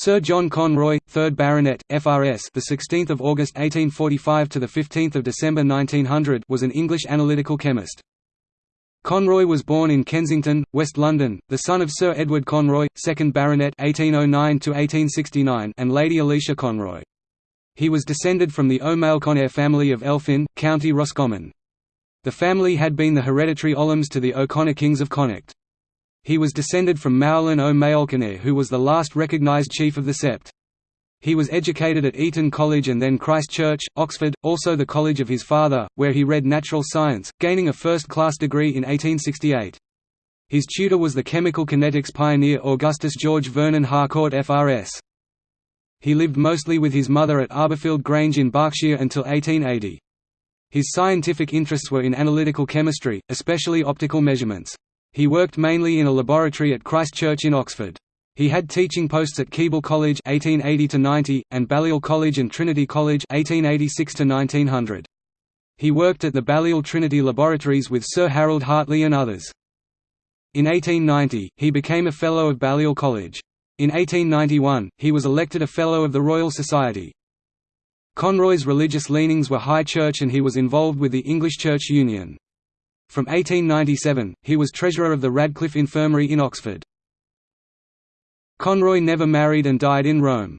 Sir John Conroy, 3rd Baronet, FRS, the 16th of August 1845 to the 15th of December 1900, was an English analytical chemist. Conroy was born in Kensington, West London, the son of Sir Edward Conroy, 2nd Baronet (1809–1869) and Lady Alicia Conroy. He was descended from the O'Mailconair family of Elphin, County Roscommon. The family had been the hereditary Ollams to the O'Connor kings of Connacht. He was descended from Maolin o who was the last recognised chief of the sept. He was educated at Eton College and then Christ Church, Oxford, also the college of his father, where he read natural science, gaining a first-class degree in 1868. His tutor was the chemical kinetics pioneer Augustus George Vernon Harcourt FRS. He lived mostly with his mother at Arborfield Grange in Berkshire until 1880. His scientific interests were in analytical chemistry, especially optical measurements. He worked mainly in a laboratory at Christ Church in Oxford. He had teaching posts at Keble College 1880 and Balliol College and Trinity College 1886 1900. He worked at the Balliol Trinity Laboratories with Sir Harold Hartley and others. In 1890, he became a Fellow of Balliol College. In 1891, he was elected a Fellow of the Royal Society. Conroy's religious leanings were High Church and he was involved with the English Church Union. From 1897, he was treasurer of the Radcliffe Infirmary in Oxford. Conroy never married and died in Rome.